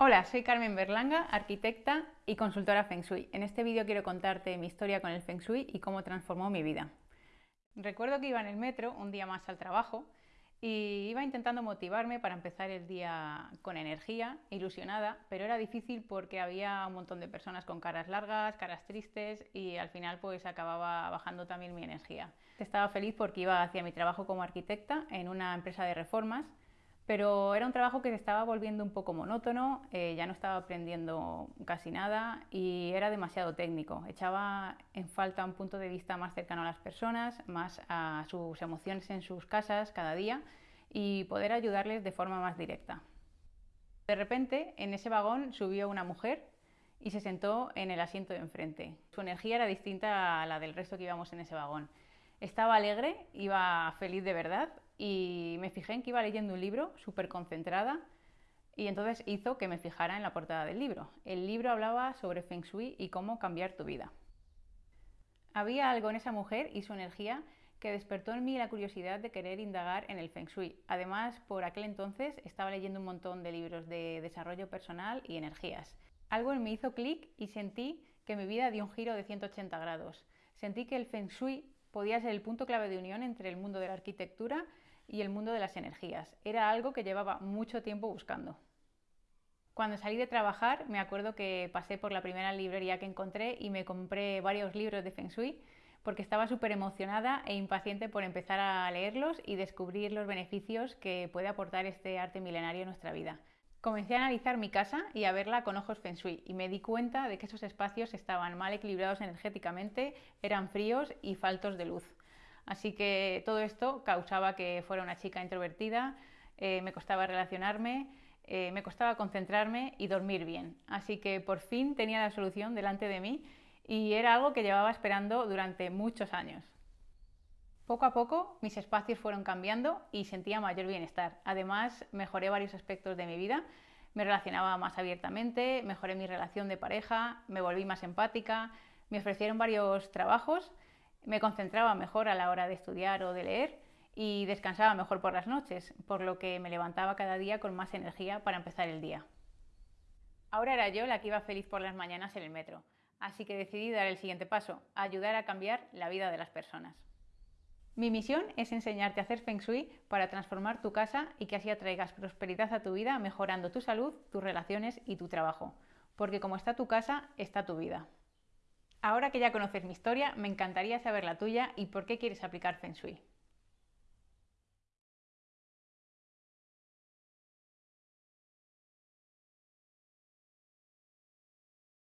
Hola, soy Carmen Berlanga, arquitecta y consultora Feng Shui. En este vídeo quiero contarte mi historia con el Feng Shui y cómo transformó mi vida. Recuerdo que iba en el metro un día más al trabajo y iba intentando motivarme para empezar el día con energía, ilusionada, pero era difícil porque había un montón de personas con caras largas, caras tristes y al final pues acababa bajando también mi energía. Estaba feliz porque iba hacia mi trabajo como arquitecta en una empresa de reformas pero era un trabajo que se estaba volviendo un poco monótono, eh, ya no estaba aprendiendo casi nada y era demasiado técnico. Echaba en falta un punto de vista más cercano a las personas, más a sus emociones en sus casas cada día y poder ayudarles de forma más directa. De repente, en ese vagón subió una mujer y se sentó en el asiento de enfrente. Su energía era distinta a la del resto que íbamos en ese vagón. Estaba alegre, iba feliz de verdad y me fijé en que iba leyendo un libro súper concentrada y entonces hizo que me fijara en la portada del libro. El libro hablaba sobre Feng Shui y cómo cambiar tu vida. Había algo en esa mujer y su energía que despertó en mí la curiosidad de querer indagar en el Feng Shui. Además, por aquel entonces estaba leyendo un montón de libros de desarrollo personal y energías. Algo en mí hizo clic y sentí que mi vida dio un giro de 180 grados. Sentí que el Feng Shui podía ser el punto clave de unión entre el mundo de la arquitectura y el mundo de las energías. Era algo que llevaba mucho tiempo buscando. Cuando salí de trabajar me acuerdo que pasé por la primera librería que encontré y me compré varios libros de Feng Shui porque estaba súper emocionada e impaciente por empezar a leerlos y descubrir los beneficios que puede aportar este arte milenario en nuestra vida. Comencé a analizar mi casa y a verla con ojos feng shui y me di cuenta de que esos espacios estaban mal equilibrados energéticamente, eran fríos y faltos de luz. Así que todo esto causaba que fuera una chica introvertida, eh, me costaba relacionarme, eh, me costaba concentrarme y dormir bien. Así que por fin tenía la solución delante de mí y era algo que llevaba esperando durante muchos años. Poco a poco mis espacios fueron cambiando y sentía mayor bienestar. Además, mejoré varios aspectos de mi vida. Me relacionaba más abiertamente, mejoré mi relación de pareja, me volví más empática, me ofrecieron varios trabajos, me concentraba mejor a la hora de estudiar o de leer y descansaba mejor por las noches, por lo que me levantaba cada día con más energía para empezar el día. Ahora era yo la que iba feliz por las mañanas en el metro, así que decidí dar el siguiente paso, ayudar a cambiar la vida de las personas. Mi misión es enseñarte a hacer Feng Shui para transformar tu casa y que así atraigas prosperidad a tu vida mejorando tu salud, tus relaciones y tu trabajo. Porque como está tu casa, está tu vida. Ahora que ya conoces mi historia, me encantaría saber la tuya y por qué quieres aplicar Feng Shui.